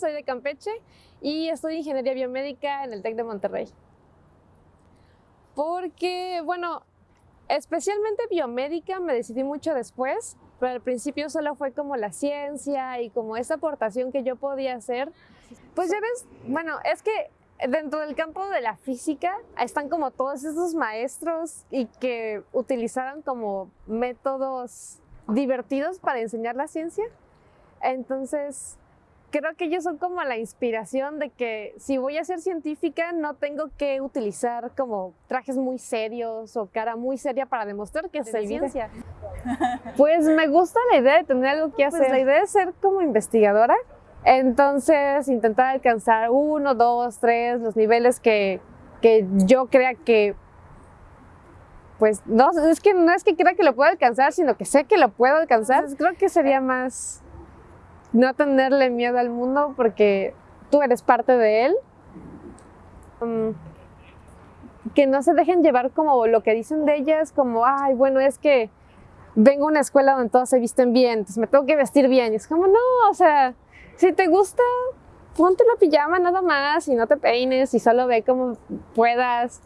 de Campeche y estudio ingeniería biomédica en el TEC de Monterrey. Porque, bueno, especialmente biomédica me decidí mucho después, pero al principio solo fue como la ciencia y como esa aportación que yo podía hacer. Pues ya ves, bueno, es que dentro del campo de la física están como todos esos maestros y que utilizaron como métodos divertidos para enseñar la ciencia. Entonces, creo que ellos son como la inspiración de que si voy a ser científica no tengo que utilizar como trajes muy serios o cara muy seria para demostrar que sé ciencia. Pues me gusta la idea de tener algo que pues hacer. la idea de ser como investigadora entonces, intentar alcanzar uno, dos, tres, los niveles que, que yo crea que, pues, no, es que no es que crea que lo puedo alcanzar, sino que sé que lo puedo alcanzar. creo que sería más no tenerle miedo al mundo porque tú eres parte de él. Mm, que no se dejen llevar como lo que dicen de ellas, como, ay, bueno, es que vengo a una escuela donde todos se visten bien, entonces me tengo que vestir bien. Y es como, no, o sea, si te gusta, ponte la pijama nada más y no te peines y solo ve como puedas.